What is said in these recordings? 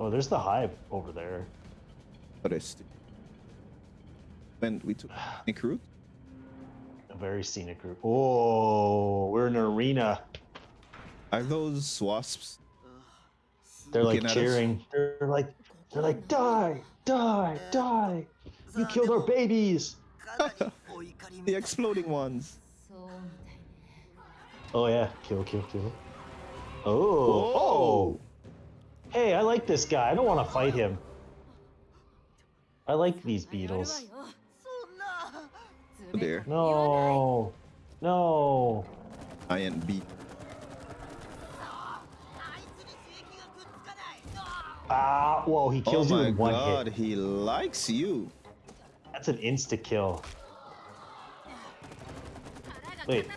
Oh, there's the hive over there. Forest. When we took scenic route? A very scenic route. Oh, we're in an arena. Are those wasps? They're like cheering. They're like, they're like, die, die, die. You killed our babies. the exploding ones. Oh yeah, kill, kill, kill. Oh. oh. Hey, I like this guy. I don't want to fight him. I like these beetles. Oh dear. No. No. Giant beat. Ah, whoa, he kills oh you in one God, hit. he likes you. That's an insta kill. Wait.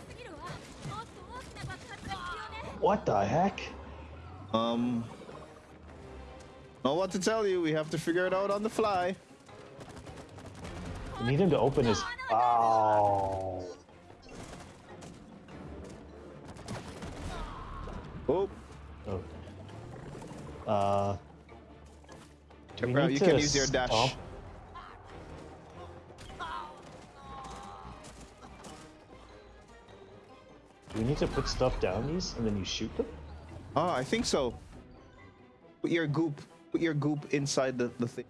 What the heck? Um, Know what to tell you. We have to figure it out on the fly. We need him to open his. Oh. Oh, oh. Uh. Do we Bro, need you to can use your dash. stomp? Do we need to put stuff down these and then you shoot them? Oh, I think so. Put your goop. Put your goop inside the, the thing.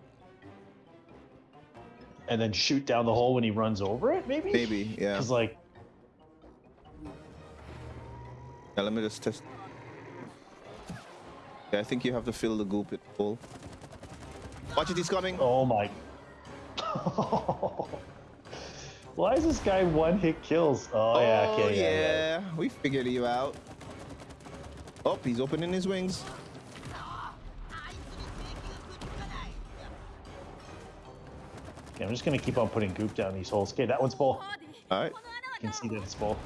And then shoot down the hole when he runs over it, maybe? Maybe, yeah. Because, like, Yeah, let me just test. Yeah, I think you have to fill the goop it full. Watch it, he's coming. oh my. Why is this guy one hit kills? Oh, yeah, Oh, okay, yeah, yeah. yeah. We figured you out. Oh, he's opening his wings. I'm just gonna keep on putting goop down these holes. Okay, that one's full. Alright. You can see that it's full.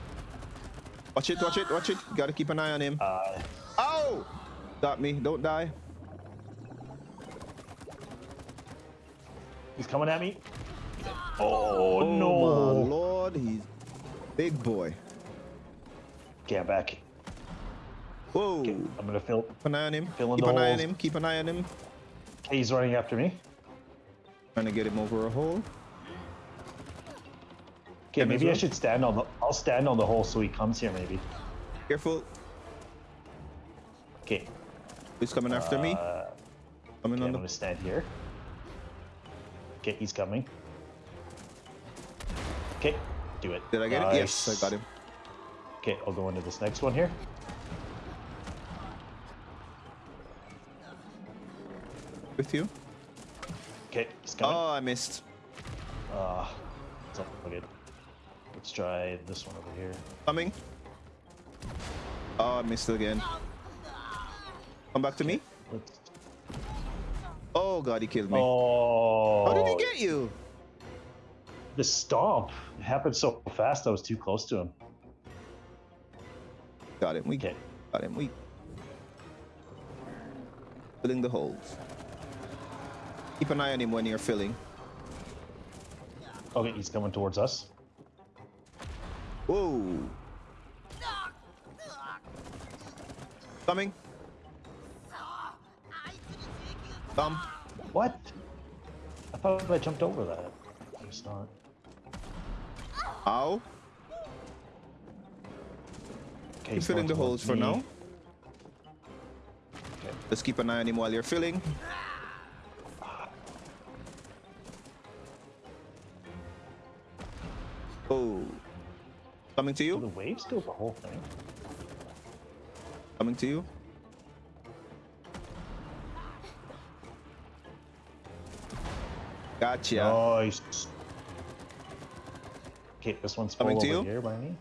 Watch it, watch it, watch it. You gotta keep an eye on him. Uh, oh! Stop me, don't die. He's coming at me. Oh, oh no. my lord, he's big boy. Get back. Whoa. Okay, I'm gonna fill. Keep an eye on him. Keep an holes. eye on him. Keep an eye on him. Okay, he's running after me. Trying to get him over a hole. Okay, maybe I should stand on the. I'll stand on the hole so he comes here. Maybe. Careful. Okay. He's coming after me. Uh, Coming okay, I'm on the. gonna stand here. Okay, he's coming. Okay, do it. Did I get it? Yes, I got him. Okay, I'll go into this next one here. With you. Okay, he's coming. Oh, I missed. Uh, it's good. Let's try this one over here. Coming. Oh, I missed again. Come back to me. Let's. Oh god, he killed me. Oh. How did he get you? The stomp it happened so fast. I was too close to him. Got him. We Okay. got him. We filling the holes. Keep an eye on him when you're filling. Okay, he's coming towards us. Whoa. Coming. Thumb. What? I thought I jumped over that. It's not. Ow. Okay, Keep he's filling the holes towards for now. Okay. Just keep an eye on him while you're filling. Coming to Do you. the waves do the whole thing? Coming to you. Gotcha. Nice. Okay, this one's Coming over to you? here by me.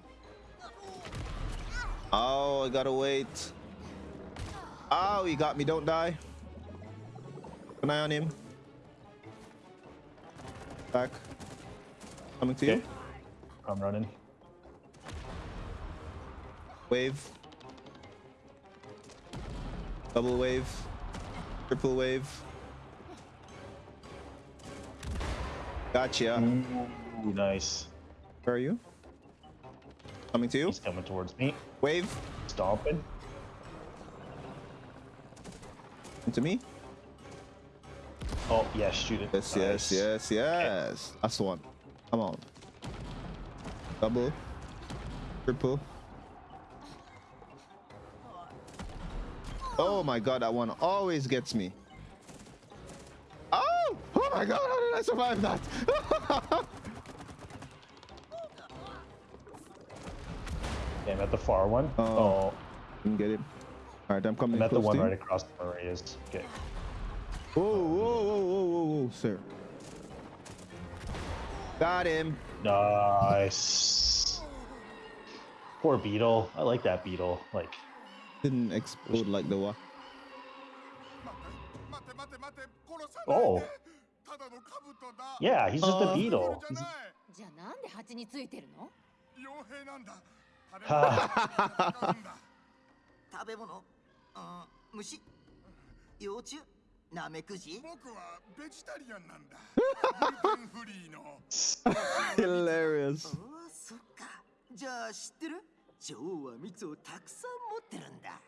Oh, I gotta wait. Oh, he got me. Don't die. Keep an eye on him. Back. Coming to you. Okay. I'm running. Wave. Double wave. Triple wave. Gotcha. Ooh, nice. Where are you? Coming to you. He's coming towards me. Wave. Stomping. Into me. Oh, yeah, shoot it. Yes, Nice. yes, yes, yes. That's the one. Come on. Double. Triple. Oh my god, that one always gets me. Oh! Oh my god, how did I survive that? Okay, I'm at the far one. Oh. Oh, Didn't get him. Alright, I'm coming I'm at the one right across the Marias. Okay. Whoa, whoa, whoa, whoa, whoa, whoa, sir. Got him. Nice. Poor beetle. I like that beetle. Like didn't explode like the one. Oh. Yeah, he's just uh, a beetle. じゃないじゃあなんで蜂についてるの傭兵なんだ食べ Ha. 物なんだ食べ物うん虫幼虫ナメクジ僕はベジタリアンなんだグルテンフリーの Hilarious. ああそっかじゃあ知ってる女王は蜜をたくさん持ってるんだ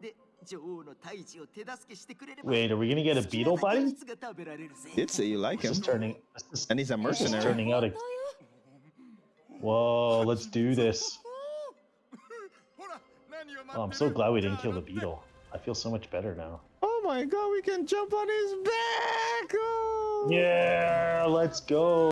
えで女王の胎児を手助けしてくれれば Wait, are we gonna get a 好き beetle なだけ buddy? 蜜が食べられるぜ Did say you like This him. is turning. This is, And he's a this is mercenary. turning out a. 本当よ Whoa, let's do this. ほら何を Oh, 待 I'm って so る glad we じゃ didn't あ kill the 乗って beetle. I feel so much better now. Oh my god, we can jump on his back! Oh. Yeah, let's go.